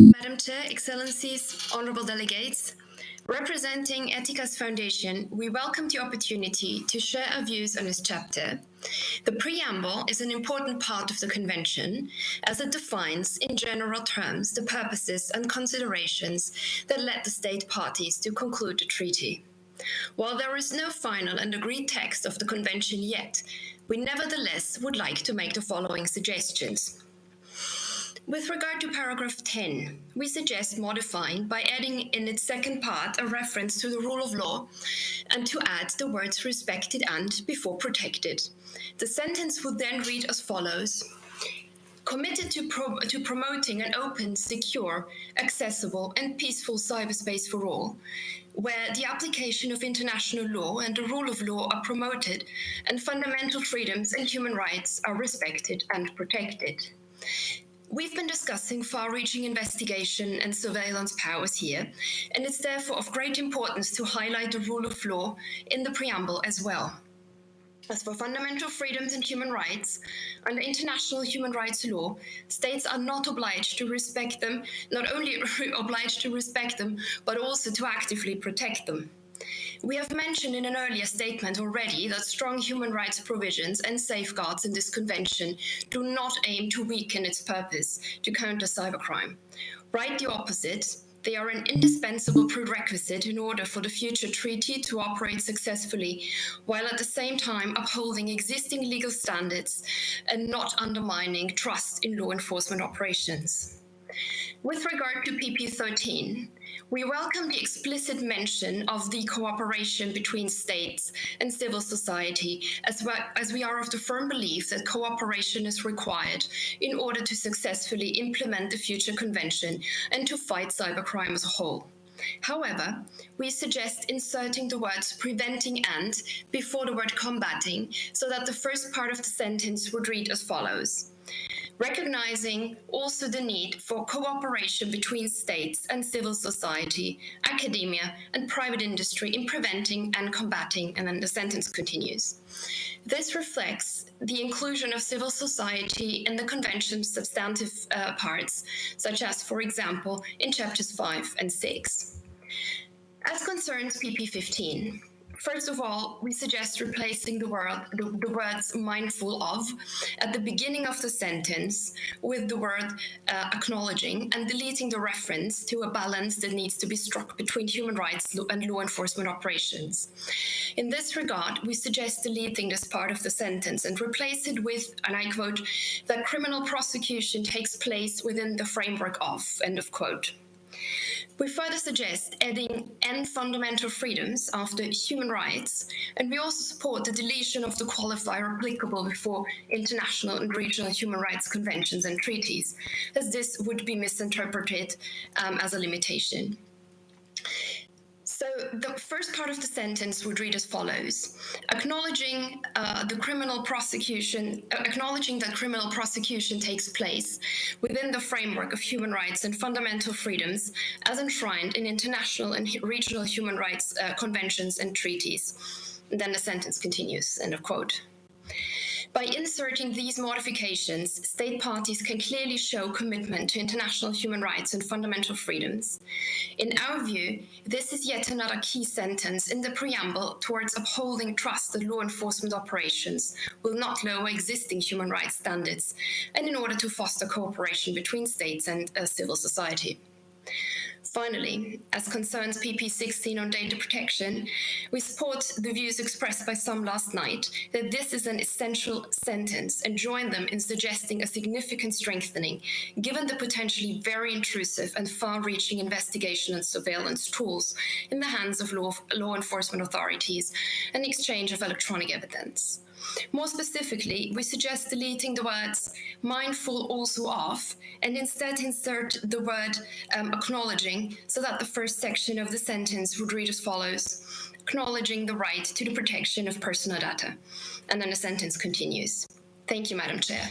Madam Chair, Excellencies, Honorable Delegates, representing Eticas Foundation, we welcome the opportunity to share our views on this chapter. The preamble is an important part of the Convention as it defines, in general terms, the purposes and considerations that led the state parties to conclude the treaty. While there is no final and agreed text of the Convention yet, we nevertheless would like to make the following suggestions. With regard to paragraph 10, we suggest modifying by adding in its second part a reference to the rule of law and to add the words respected and before protected. The sentence would then read as follows. Committed to, pro to promoting an open, secure, accessible and peaceful cyberspace for all, where the application of international law and the rule of law are promoted and fundamental freedoms and human rights are respected and protected. We've been discussing far-reaching investigation and surveillance powers here, and it's therefore of great importance to highlight the rule of law in the preamble as well. As for fundamental freedoms and human rights, under international human rights law, states are not obliged to respect them, not only obliged to respect them, but also to actively protect them. We have mentioned in an earlier statement already that strong human rights provisions and safeguards in this convention do not aim to weaken its purpose to counter cybercrime. Right the opposite, they are an indispensable prerequisite in order for the future treaty to operate successfully, while at the same time upholding existing legal standards and not undermining trust in law enforcement operations. With regard to PP13, we welcome the explicit mention of the cooperation between states and civil society, as, well, as we are of the firm belief that cooperation is required in order to successfully implement the future convention and to fight cybercrime as a whole. However, we suggest inserting the words preventing and before the word combating so that the first part of the sentence would read as follows recognizing also the need for cooperation between states and civil society, academia and private industry in preventing and combating, and then the sentence continues. This reflects the inclusion of civil society in the Convention's substantive uh, parts, such as, for example, in chapters 5 and 6. As concerns PP15, First of all, we suggest replacing the, word, the, the, words mindful of at the beginning of the sentence with the word uh, acknowledging and deleting the reference to a balance that needs to be struck between human rights and law enforcement operations. In this regard, we suggest deleting this part of the sentence and replace it with, and I quote, that criminal prosecution takes place within the framework of, end of quote. We further suggest adding and fundamental freedoms after human rights, and we also support the deletion of the qualifier applicable before international and regional human rights conventions and treaties, as this would be misinterpreted um, as a limitation. So the first part of the sentence would read as follows. Acknowledging uh, the criminal prosecution, uh, acknowledging that criminal prosecution takes place within the framework of human rights and fundamental freedoms as enshrined in international and regional human rights uh, conventions and treaties. And then the sentence continues, end of quote. By inserting these modifications, state parties can clearly show commitment to international human rights and fundamental freedoms. In our view, this is yet another key sentence in the preamble towards upholding trust that law enforcement operations will not lower existing human rights standards and in order to foster cooperation between states and uh, civil society. Finally, as concerns PP16 on data protection, we support the views expressed by some last night that this is an essential sentence and join them in suggesting a significant strengthening, given the potentially very intrusive and far-reaching investigation and surveillance tools in the hands of law, law enforcement authorities and exchange of electronic evidence. More specifically, we suggest deleting the words mindful also of and instead insert the word um, acknowledging so that the first section of the sentence would read as follows acknowledging the right to the protection of personal data. And then the sentence continues. Thank you, Madam Chair.